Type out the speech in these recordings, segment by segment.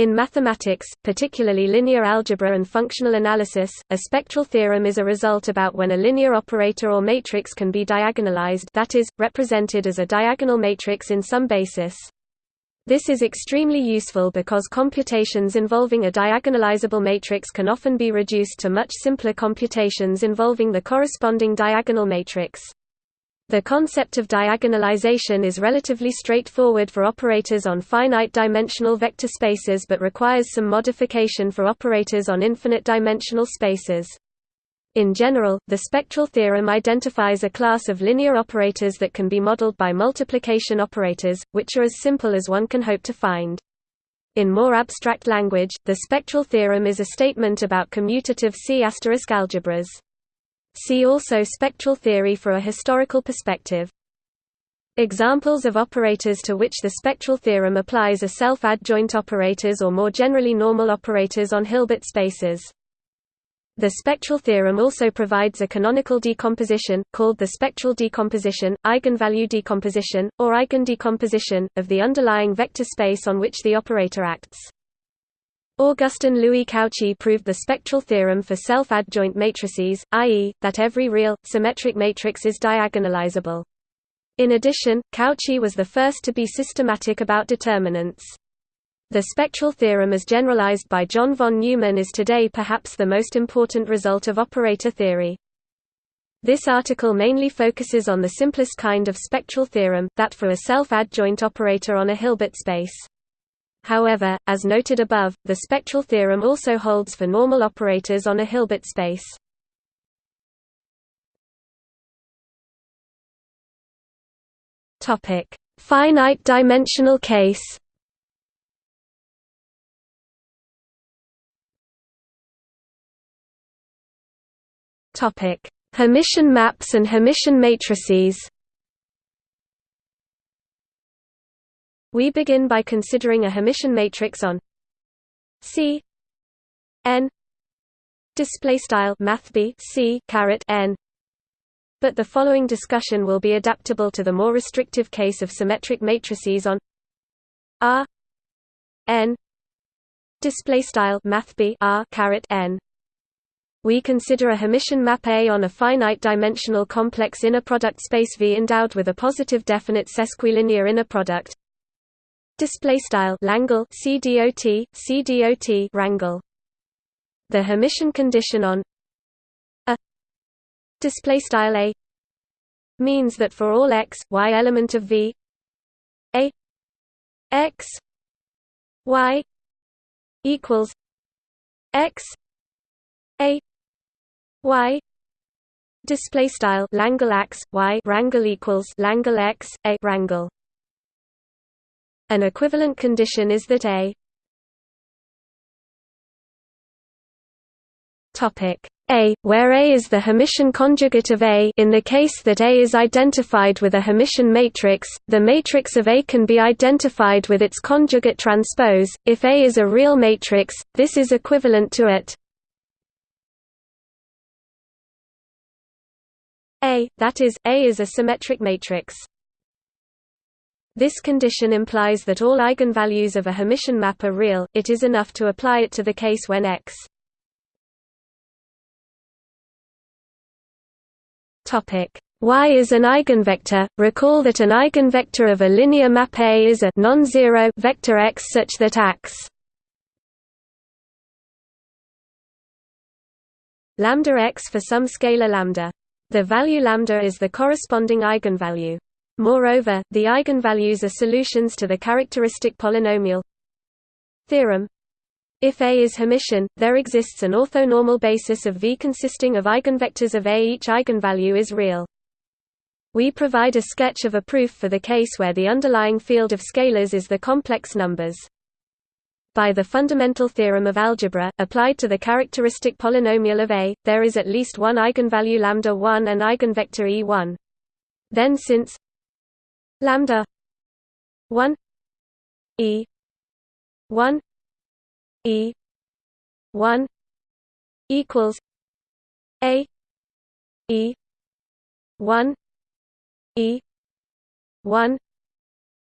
In mathematics, particularly linear algebra and functional analysis, a spectral theorem is a result about when a linear operator or matrix can be diagonalized that is, represented as a diagonal matrix in some basis. This is extremely useful because computations involving a diagonalizable matrix can often be reduced to much simpler computations involving the corresponding diagonal matrix. The concept of diagonalization is relatively straightforward for operators on finite-dimensional vector spaces but requires some modification for operators on infinite-dimensional spaces. In general, the spectral theorem identifies a class of linear operators that can be modeled by multiplication operators, which are as simple as one can hope to find. In more abstract language, the spectral theorem is a statement about commutative C** algebras. See also spectral theory for a historical perspective. Examples of operators to which the spectral theorem applies are self-adjoint operators or more generally normal operators on Hilbert spaces. The spectral theorem also provides a canonical decomposition, called the spectral decomposition, eigenvalue decomposition, or eigendecomposition, of the underlying vector space on which the operator acts. Augustin Louis Cauchy proved the spectral theorem for self-adjoint matrices, i.e., that every real, symmetric matrix is diagonalizable. In addition, Cauchy was the first to be systematic about determinants. The spectral theorem as generalized by John von Neumann is today perhaps the most important result of operator theory. This article mainly focuses on the simplest kind of spectral theorem, that for a self-adjoint operator on a Hilbert space. However, as noted above, the spectral theorem also holds for normal operators on a Hilbert space. Topic: Finite dimensional case Topic: Hermitian maps and Hermitian matrices. We begin by considering a Hermitian matrix on C n display style math C caret n but the following discussion will be adaptable to the more restrictive case of symmetric matrices on R n display style math R caret n we consider a Hermitian map A on a finite-dimensional complex inner product space V endowed with a positive definite sesquilinear inner product. Display style Langle CDOT CDOT rangle. The Hermitian condition on a display style A means that for all x y element of V A x y equals x a y display style Langle x y rangle equals Langle x a wrangle an equivalent condition is that a a, where A is the Hermitian conjugate of A in the case that A is identified with a Hermitian matrix, the matrix of A can be identified with its conjugate transpose. If A is a real matrix, this is equivalent to it A, that is, A is a symmetric matrix. This condition implies that all eigenvalues of a Hermitian map are real, it is enough to apply it to the case when x Y is an eigenvector. Recall that an eigenvector of a linear map A is a non-zero vector x such that x lambda x for some scalar lambda the value lambda is the corresponding eigenvalue. Moreover, the eigenvalues are solutions to the characteristic polynomial theorem. If A is Hermitian, there exists an orthonormal basis of V consisting of eigenvectors of A. Each eigenvalue is real. We provide a sketch of a proof for the case where the underlying field of scalars is the complex numbers by the fundamental theorem of algebra, applied to the characteristic polynomial of A, there is at least one eigenvalue lambda 1 and eigenvector E1. Then since lambda 1 E 1 E 1 equals A E 1 E 1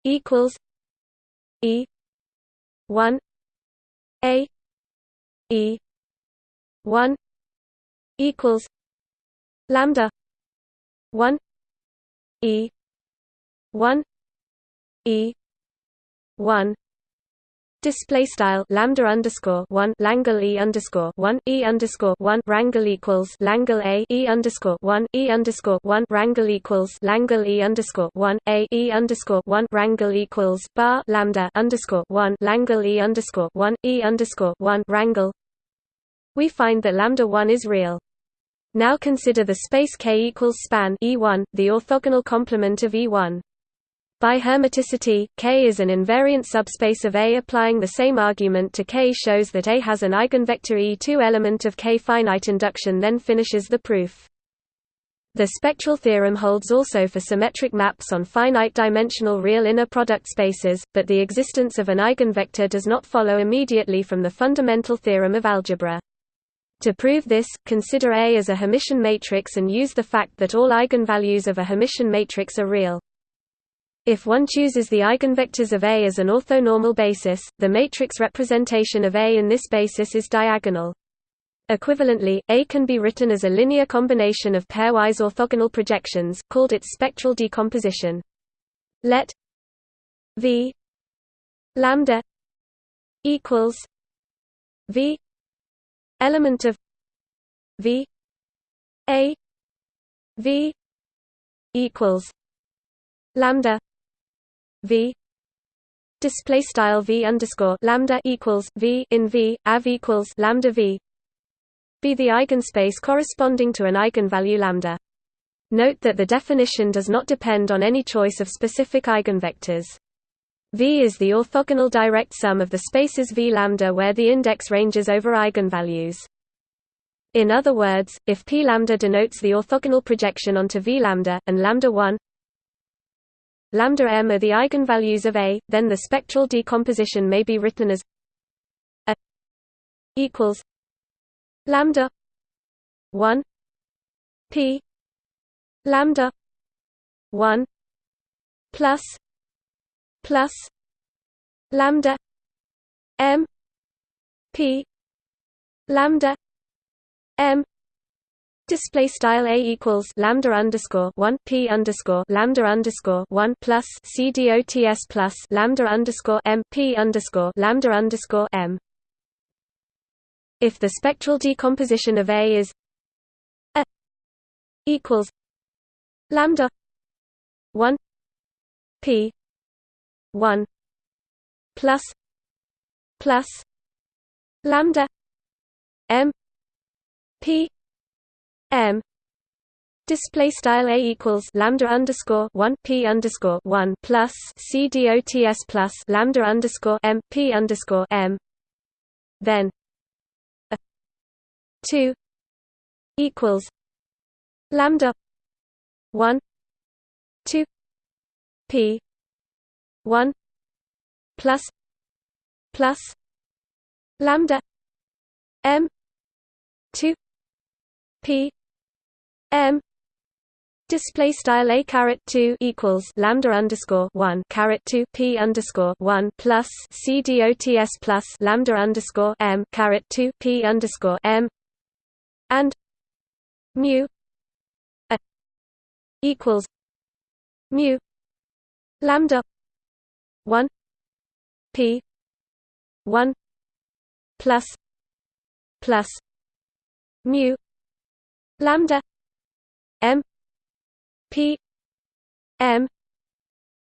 equals E 1 a e 1 equals lambda 1 e 1 e 1 Display style lambda underscore one Langle E underscore one E underscore one Rangle equals Langle A E underscore one E underscore one Rangle equals Langle E underscore one A E underscore one Rangle equals bar lambda underscore one Langle E underscore one E underscore one Rangle We find that lambda one is real. Now consider the space K equals span E1, the orthogonal complement of E1. By hermiticity, K is an invariant subspace of A. Applying the same argument to K shows that A has an eigenvector E2 element of K. Finite induction then finishes the proof. The spectral theorem holds also for symmetric maps on finite-dimensional real inner product spaces, but the existence of an eigenvector does not follow immediately from the fundamental theorem of algebra. To prove this, consider A as a Hermitian matrix and use the fact that all eigenvalues of a Hermitian matrix are real. If one chooses the eigenvectors of A as an orthonormal basis, the matrix representation of A in this basis is diagonal. Equivalently, A can be written as a linear combination of pairwise orthogonal projections, called its spectral decomposition. Let V lambda equals V element of V A V equals lambda v display style v underscore lambda equals v in v av equals lambda v be the eigenspace corresponding to an eigenvalue lambda. Note that the definition does not depend on any choice of specific eigenvectors. V is the orthogonal direct sum of the spaces V lambda where the index ranges over eigenvalues. In other words, if P lambda denotes the orthogonal projection onto V lambda, and lambda 1 lambda m are the eigenvalues of A, then the spectral decomposition may be written as A equals lambda 1 p lambda 1 plus plus lambda m p lambda m Display style a equals lambda underscore one p underscore lambda underscore one plus c dots plus lambda underscore m p underscore lambda underscore m. If the spectral decomposition of A is a equals lambda one p one plus plus lambda m p m. Display style a equals lambda underscore one p underscore one plus c dots plus lambda underscore m p underscore m. Then a two equals lambda one two p one plus plus lambda m two p m display style a caret 2 equals lambda underscore 1 caret 2 p underscore 1 plus c dots plus lambda underscore m caret 2 p underscore m and mu equals mu lambda 1 p 1 plus plus mu lambda m p m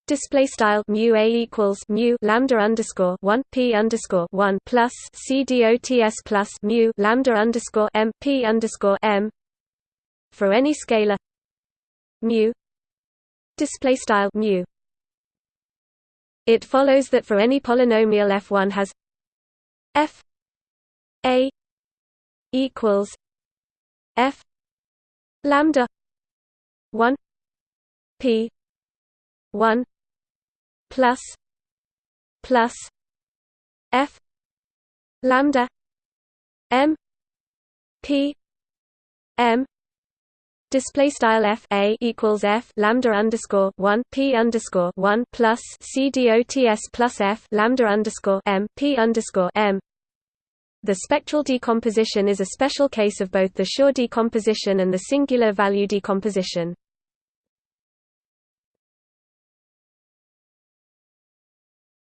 display style mu a equals mu lambda underscore one p underscore one plus c dots plus mu lambda underscore m p underscore m for any scalar mu display style mu. It follows that for any polynomial f1 has f a equals f lambda 1 p 1 plus plus f lambda m p m Display style f a equals f lambda underscore one p underscore one plus c dots plus f lambda underscore m p underscore m, The spectral decomposition is a special case of both the Schur decomposition and the singular value decomposition.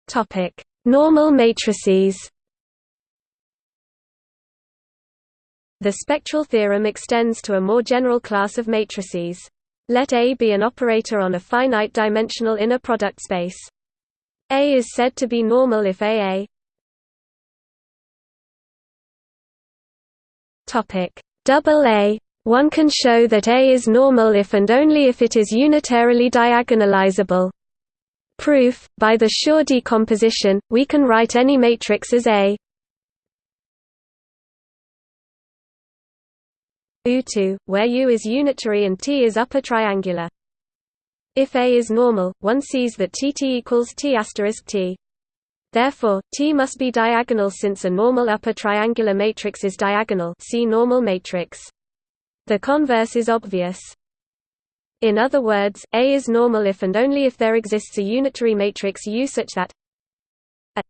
Topic: Normal matrices. The spectral theorem extends to a more general class of matrices. Let A be an operator on a finite-dimensional inner product space. A is said to be normal if AA Topic double A. One can show that A is normal if and only if it is unitarily diagonalizable. Proof, by the Schur decomposition, we can write any matrix as A U2, where U is unitary and T is upper triangular. If A is normal, one sees that Tt equals T asterisk T. Therefore, T must be diagonal since a normal upper triangular matrix is diagonal see normal matrix. The converse is obvious. In other words, A is normal if and only if there exists a unitary matrix U such that A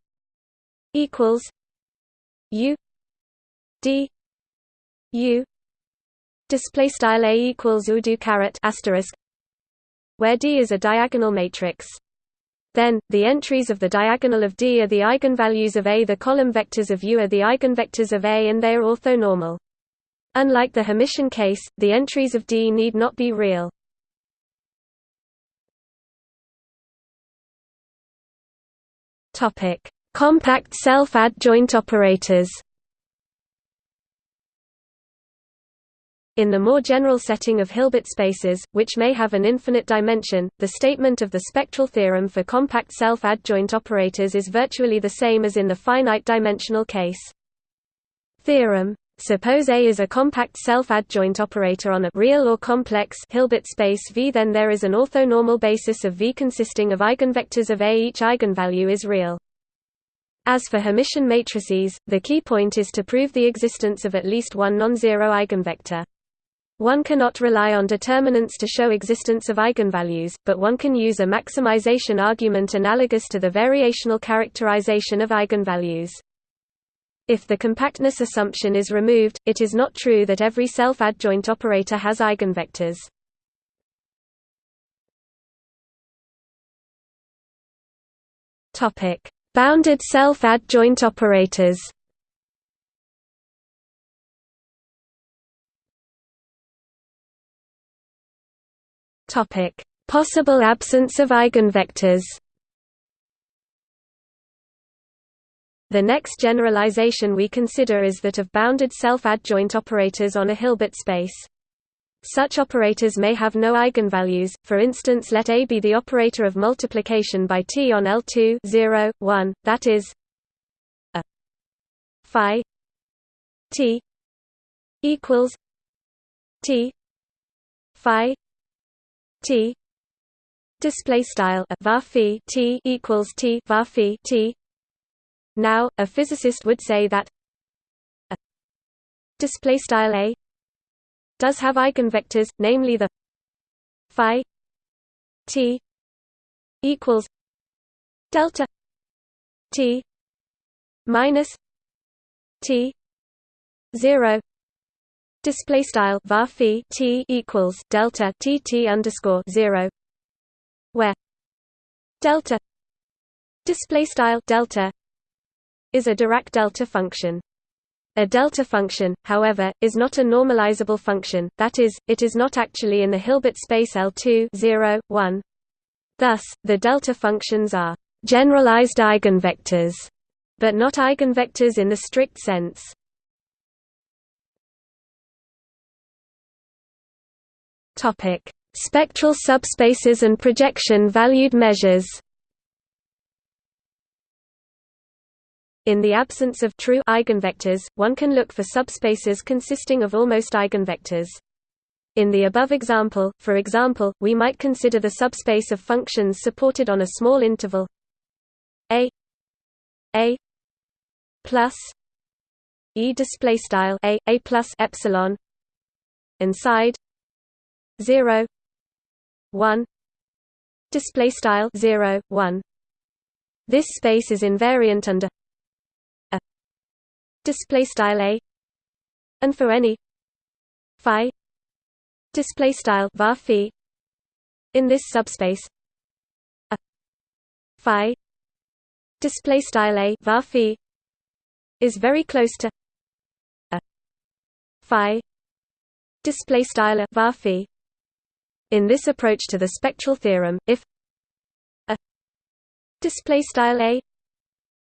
equals U D U display style A equals U do caret asterisk where D is a diagonal matrix. Then, the entries of the diagonal of D are the eigenvalues of A. The column vectors of U are the eigenvectors of A and they are orthonormal. Unlike the Hermitian case, the entries of D need not be real. Topic: Compact self-adjoint operators. In the more general setting of Hilbert spaces, which may have an infinite dimension, the statement of the spectral theorem for compact self-adjoint operators is virtually the same as in the finite-dimensional case. Theorem Suppose A is a compact self-adjoint operator on a real or complex Hilbert space V then there is an orthonormal basis of V consisting of eigenvectors of A each eigenvalue is real. As for Hermitian matrices, the key point is to prove the existence of at least one non-zero eigenvector. One cannot rely on determinants to show existence of eigenvalues, but one can use a maximization argument analogous to the variational characterization of eigenvalues. If the compactness assumption is removed, it is not true that every self-adjoint operator has eigenvectors. Topic: Bounded self-adjoint operators. Topic: Possible absence of eigenvectors. The next generalization we consider is that of bounded self-adjoint operators on a Hilbert space. Such operators may have no eigenvalues, for instance let A be the operator of multiplication by T on L2 0, 1, that is a phi T equals T phi T display style T equals T var T now, a physicist would say that a display style a does have eigenvectors, namely the phi t equals delta t minus t zero display style var t equals delta t t underscore zero where delta display style delta is a Dirac delta function. A delta function, however, is not a normalizable function, that is, it is not actually in the Hilbert space L2 0, 1. Thus, the delta functions are generalized eigenvectors, but not eigenvectors in the strict sense. Spectral subspaces and projection valued measures. In the absence of true eigenvectors, one can look for subspaces consisting of almost eigenvectors. In the above example, for example, we might consider the subspace of functions supported on a small interval a a plus e display style a a plus epsilon inside 0 1 display style 0 1 this space is invariant under display style a and for any phi display style var phi in this subspace a phi display style a var phi is very close to a phi display style var phi. In this approach to the spectral theorem if a display style a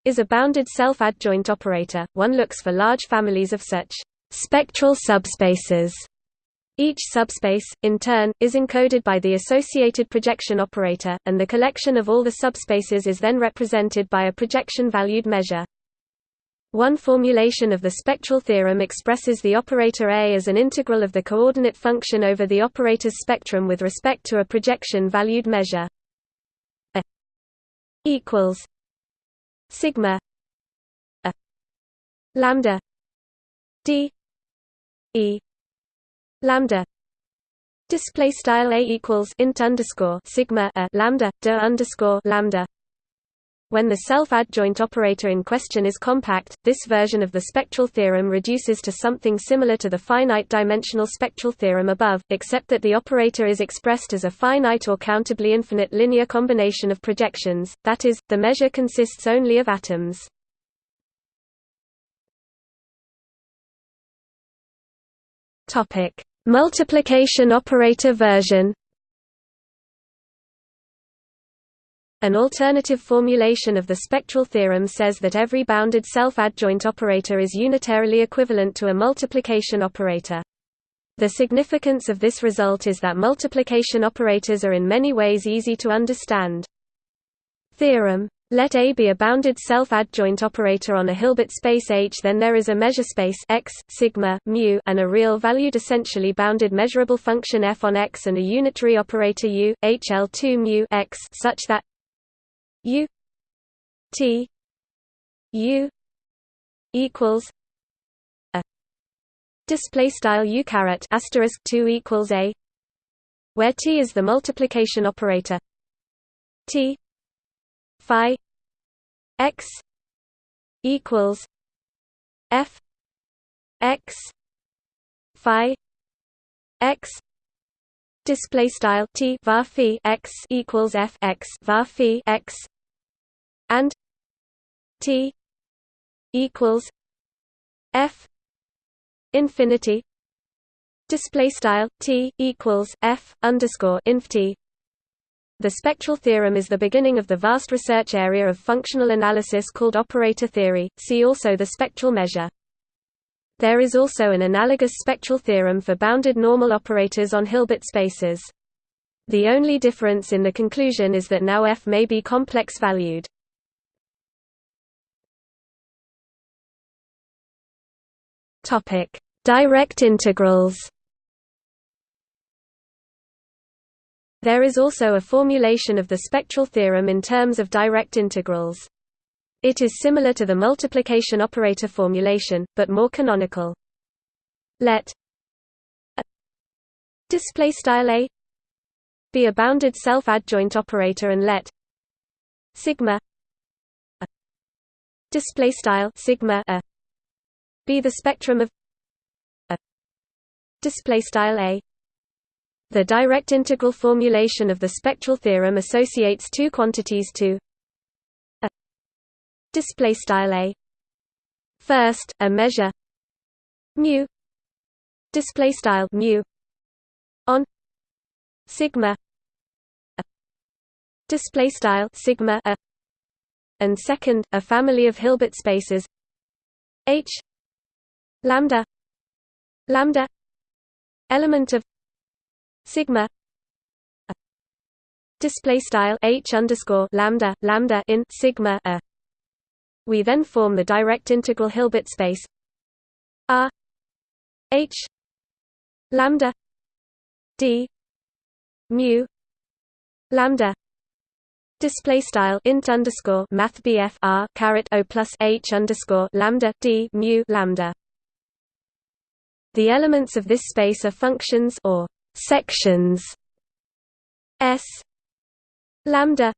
is a bounded self-adjoint operator, one looks for large families of such spectral subspaces. Each subspace, in turn, is encoded by the associated projection operator, and the collection of all the subspaces is then represented by a projection-valued measure. One formulation of the spectral theorem expresses the operator A as an integral of the coordinate function over the operator's spectrum with respect to a projection-valued measure. A equals sigma a lambda d e lambda. Display style a equals int underscore sigma a lambda d underscore lambda when the self-adjoint operator in question is compact, this version of the spectral theorem reduces to something similar to the finite-dimensional spectral theorem above, except that the operator is expressed as a finite or countably infinite linear combination of projections, that is, the measure consists only of atoms. Multiplication operator version An alternative formulation of the spectral theorem says that every bounded self-adjoint operator is unitarily equivalent to a multiplication operator. The significance of this result is that multiplication operators are in many ways easy to understand. Theorem let A be a bounded self-adjoint operator on a Hilbert space H then there is a measure space X, sigma, mu and a real-valued essentially bounded measurable function f on X and a unitary operator U, HL2 mu X such that U T U equals a. Display style U caret asterisk 2 equals a where T is the multiplication operator. T phi X equals F X phi X display style t var phi x equals f x var x. And t equals f infinity. Display style t equals f underscore inf t the spectral theorem is the beginning of the vast research area of functional analysis called operator theory, see also the spectral measure. There is also an analogous spectral theorem for bounded normal operators on Hilbert spaces. The only difference in the conclusion is that now f may be complex-valued. Direct integrals There is also a formulation of the spectral theorem in terms of direct integrals. It is similar to the multiplication operator formulation, but more canonical. Let display style a be a bounded self-adjoint operator and let sigma display style sigma a be the spectrum of a display style a the direct integral formulation of the spectral theorem associates two quantities to display style a. First a measure. Mu. Display style mu. On. Sigma. Display style sigma a. And second a family of hilbert spaces. H. Lambda. Lambda. Element of sigma display style h underscore lambda lambda in sigma a we then form the direct integral Hilbert space R H lambda D mu lambda display style int underscore math r caret o plus h underscore lambda d mu lambda. The elements of this space are functions or sections s lambda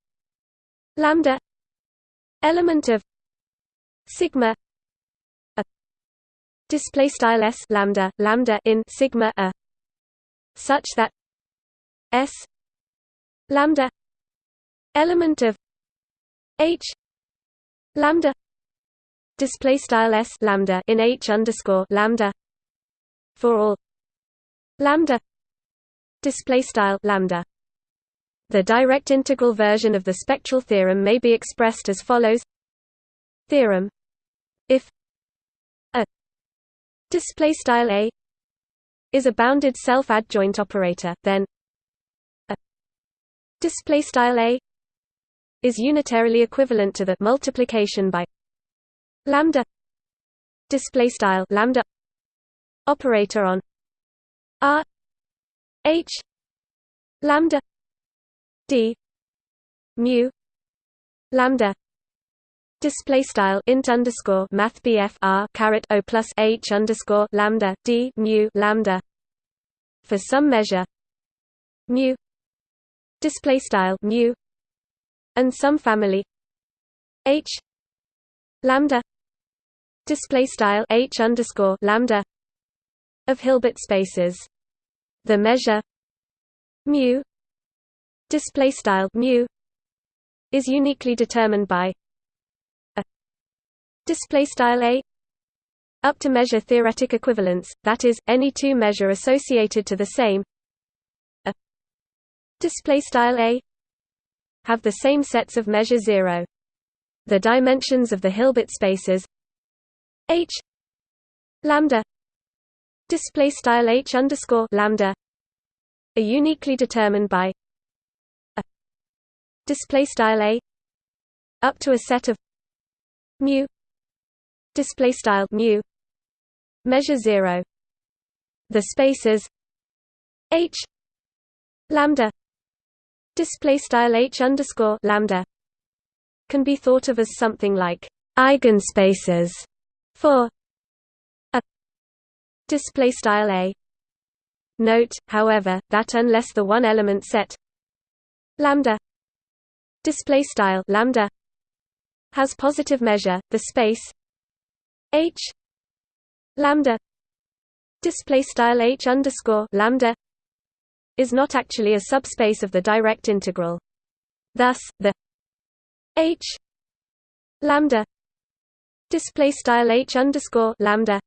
lambda element of sigma a display style s lambda lambda in sigma a such that s lambda element of h lambda display style s lambda in h underscore lambda for all lambda display style lambda. The direct integral version of the spectral theorem may be expressed as follows theorem if a display style a is a bounded self-adjoint operator then a display style a is unitarily equivalent to the multiplication by lambda display style lambda operator on r h lambda d mu lambda display style int underscore math bf r caret o plus h underscore lambda d mu lambda. For some measure mu. Display style mu. And some family h lambda. Display style h underscore lambda. Of Hilbert spaces. The measure mu. Display style mu. Is uniquely determined by display style a. Up to measure theoretic equivalence that is any two measure associated to the same. A. Display style a. Have the same sets of measure 0 the dimensions of the hilbert spaces. H. Lambda. Display style h underscore lambda. Are uniquely determined by a. Display style a. Up to a set of mu display style mu measure 0 the spaces h lambda display style h underscore lambda can be thought of as something like eigenspaces for a display style a. Note, however, that unless the one-element set lambda display style lambda has positive measure, the space h lambda display style h underscore lambda is not actually a subspace of the direct integral. Thus, the h lambda display style h underscore lambda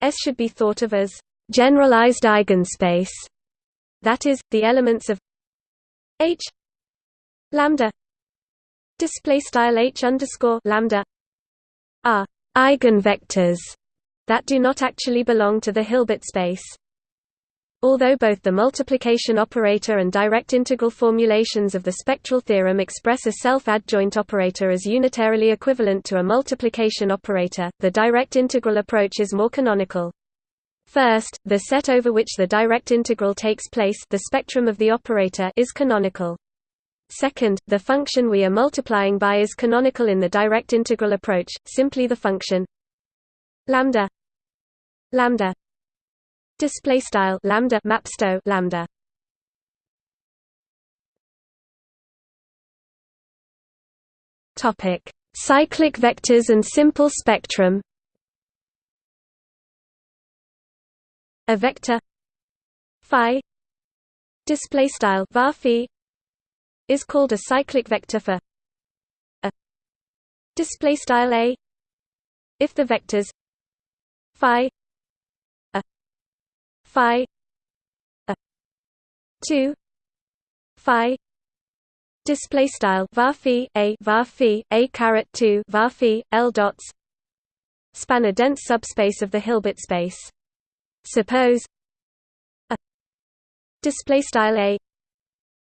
s should be thought of as generalized eigenspace, that is, the elements of H lambda display style H underscore lambda are eigenvectors that do not actually belong to the Hilbert space. Although both the multiplication operator and direct integral formulations of the spectral theorem express a self-adjoint operator as unitarily equivalent to a multiplication operator, the direct integral approach is more canonical. First, the set over which the direct integral takes place the spectrum of the operator is canonical. Second, the function we are multiplying by is canonical in the direct integral approach, simply the function lambda lambda display style lambda mapsto lambda. Topic cyclic vectors and simple spectrum. A vector phi display style var is called a cyclic vector for a display style a. If the vectors phi a phi a 2 phi display style var a var a caret 2 var l dots span a dense subspace of the Hilbert space. Suppose a display style a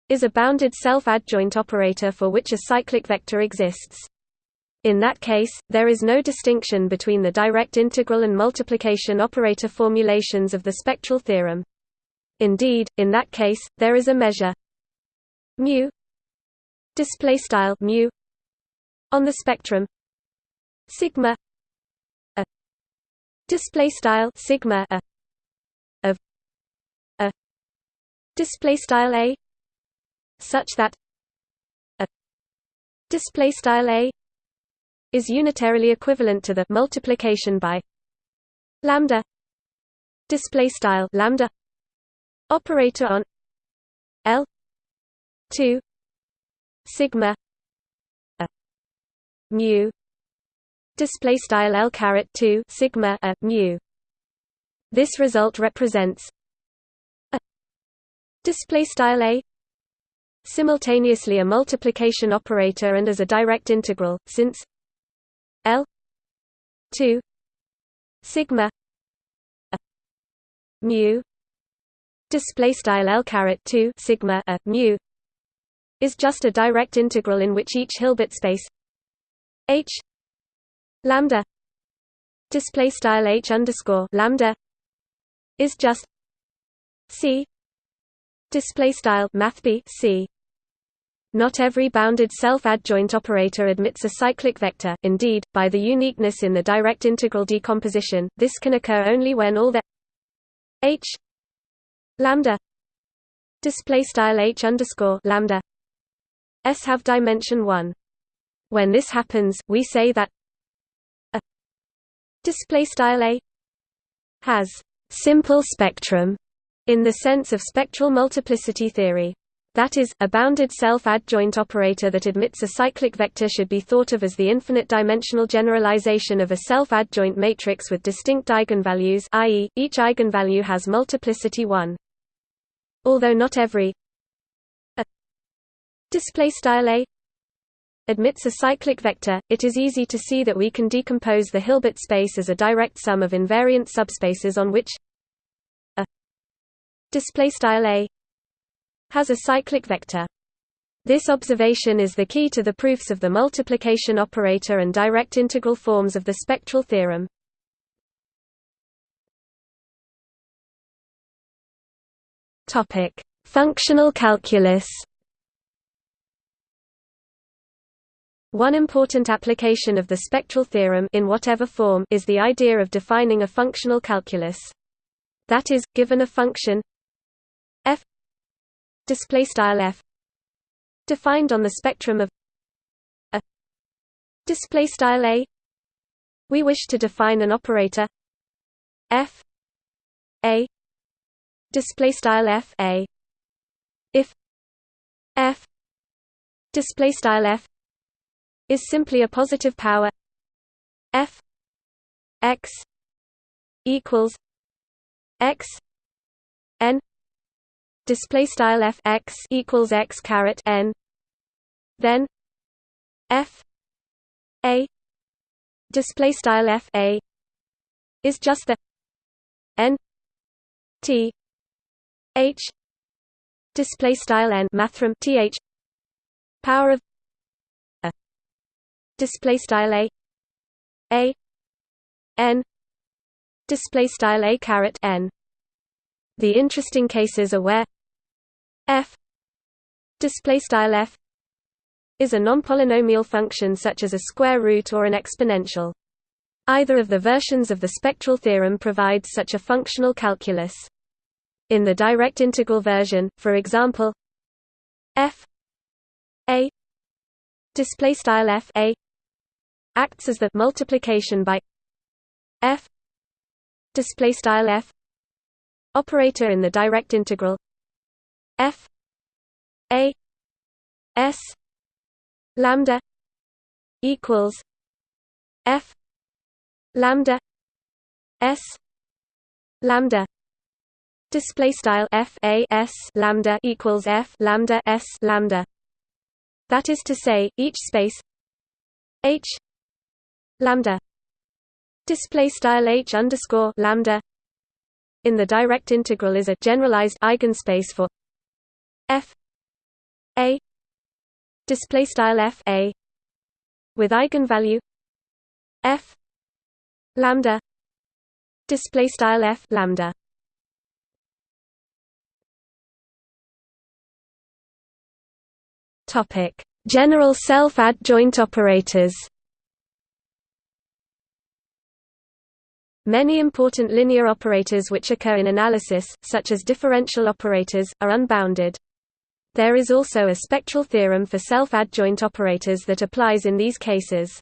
is a bounded self-adjoint operator for which a cyclic vector exists. In that case, there is no distinction between the direct integral and multiplication operator formulations of the spectral theorem. Indeed, in that case, there is a measure mu display style mu on the spectrum sigma a display style sigma a display style a such that a display style a is unitarily equivalent to the multiplication by lambda display style lambda operator on L 2 sigma a mu display style L caret 2 sigma a mu. This result represents a display style a simultaneously a multiplication operator and as a direct integral since L 2 sigma mu display style L caret 2 sigma a mu is just a direct integral in which each Hilbert space H lambda display style H underscore lambda is just C display style math C not every bounded self-adjoint operator admits a cyclic vector indeed, by the uniqueness in the direct integral decomposition, this can occur only when all the h lambda display style h underscore lambda s have dimension 1. When this happens, we say that a display style a has simple spectrum in the sense of spectral multiplicity theory. That is, a bounded self-adjoint operator that admits a cyclic vector should be thought of as the infinite-dimensional generalization of a self-adjoint matrix with distinct eigenvalues i.e., each eigenvalue has multiplicity 1. Although not every a admits a cyclic vector, it is easy to see that we can decompose the Hilbert space as a direct sum of invariant subspaces on which a has a cyclic vector. This observation is the key to the proofs of the multiplication operator and direct integral forms of the spectral theorem. Topic: Functional calculus. One important application of the spectral theorem in whatever form is the idea of defining a functional calculus. That is, given a function f display style f defined on the spectrum of a display style a. We wish to define an operator f a display style f a. If f display style f is simply a positive power f x equals x n display style f x equals x caret n. Then f a display style f a is just the n t h display style n mathrm th power of a display style a a n display style a caret n. The interesting cases are where f display style f is a non-polynomial function such as a square root or an exponential. Either of the versions of the spectral theorem provides such a functional calculus. In the direct integral version, for example, f a display style f a acts as the multiplication by f display style f operator in the direct integral f a s lambda equals f lambda s lambda display style f a s lambda equals f lambda s lambda that is to say each space h lambda display style h underscore lambda in the direct integral is a generalized eigenspace for f a display style f a with eigenvalue f lambda display style f lambda topic general self adjoint operators Many important linear operators which occur in analysis, such as differential operators, are unbounded. There is also a spectral theorem for self-adjoint operators that applies in these cases.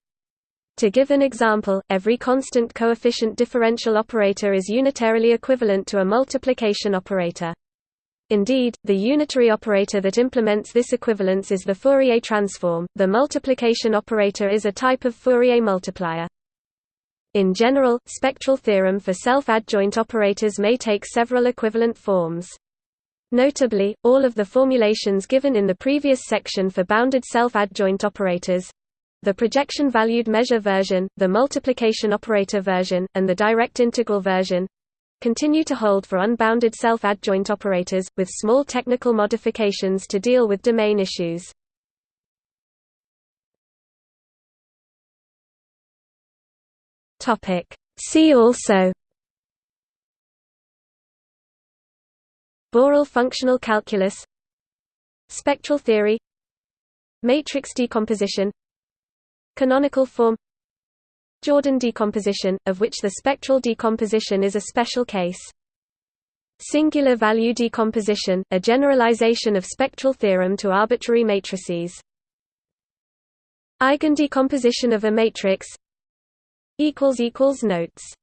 To give an example, every constant coefficient differential operator is unitarily equivalent to a multiplication operator. Indeed, the unitary operator that implements this equivalence is the Fourier transform. The multiplication operator is a type of Fourier multiplier. In general, spectral theorem for self-adjoint operators may take several equivalent forms. Notably, all of the formulations given in the previous section for bounded self-adjoint operators the projection-valued measure version, the multiplication operator version, and the direct integral version continue to hold for unbounded self-adjoint operators, with small technical modifications to deal with domain issues. See also Borel functional calculus Spectral theory Matrix decomposition Canonical form Jordan decomposition, of which the spectral decomposition is a special case. Singular value decomposition, a generalization of spectral theorem to arbitrary matrices. Eigendecomposition of a matrix Notes